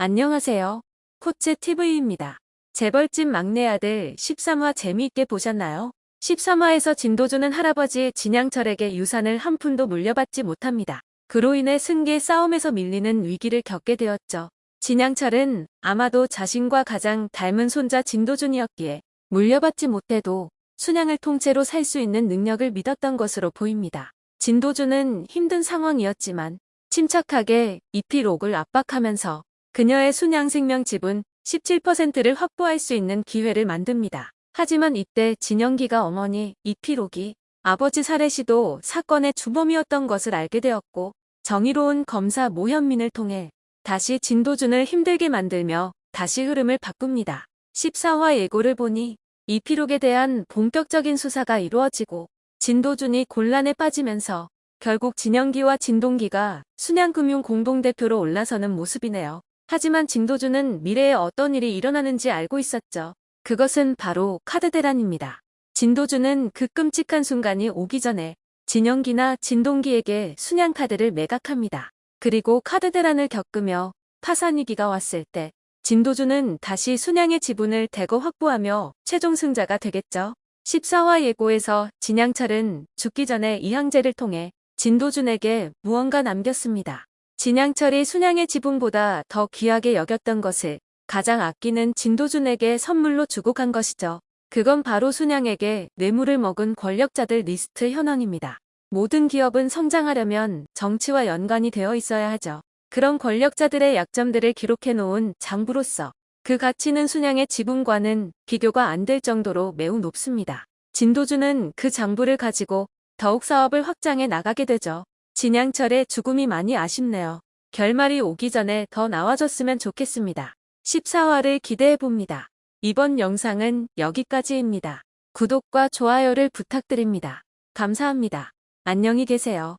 안녕하세요. 코츠 TV입니다. 재벌집 막내 아들 13화 재미있게 보셨나요? 13화에서 진도주는 할아버지 진양철에게 유산을 한 푼도 물려받지 못합니다. 그로 인해 승계 싸움에서 밀리는 위기를 겪게 되었죠. 진양철은 아마도 자신과 가장 닮은 손자 진도준이었기에 물려받지 못해도 순양을 통째로 살 수 있는 능력을 믿었던 것으로 보입니다. 진도준은 힘든 상황이었지만 침착하게 이필옥을 압박하면서 그녀의 순양 생명 지분 17%를 확보할 수 있는 기회를 만듭니다. 하지만 이때 진영기가 어머니 이필옥이 아버지 살해 시도 사건의 주범이었던 것을 알게 되었고 정의로운 검사 모현민을 통해 다시 진도준을 힘들게 만들며 다시 흐름을 바꿉니다. 14화 예고를 보니 이필옥에 대한 본격적인 수사가 이루어지고 진도준이 곤란에 빠지면서 결국 진영기와 진동기가 순양금융 공동대표로 올라서는 모습이네요. 하지만 진도준은 미래에 어떤 일이 일어나는지 알고 있었죠. 그것은 바로 카드 대란입니다. 진도준은 그 끔찍한 순간이 오기 전에 진영기나 진동기에게 순양 카드를 매각합니다. 그리고 카드 대란을 겪으며 파산 위기가 왔을 때 진도준은 다시 순양의 지분을 대거 확보하며 최종 승자가 되겠죠. 14화 예고에서 진양철은 죽기 전에 이항제를 통해 진도준에게 무언가 남겼습니다. 진양철이 순양의 지분보다 더 귀하게 여겼던 것을 가장 아끼는 진도준에게 선물로 주고 간 것이죠. 그건 바로 순양에게 뇌물을 먹은 권력자들 리스트 현황입니다. 모든 기업은 성장하려면 정치와 연관이 되어 있어야 하죠. 그런 권력자들의 약점들을 기록해 놓은 장부로서 그 가치는 순양의 지분과는 비교가 안 될 정도로 매우 높습니다. 진도준은 그 장부를 가지고 더욱 사업을 확장해 나가게 되죠. 진양철의 죽음이 많이 아쉽네요. 결말이 오기 전에 더 나와줬으면 좋겠습니다. 14화를 기대해봅니다. 이번 영상은 여기까지입니다. 구독과 좋아요를 부탁드립니다. 감사합니다. 안녕히 계세요.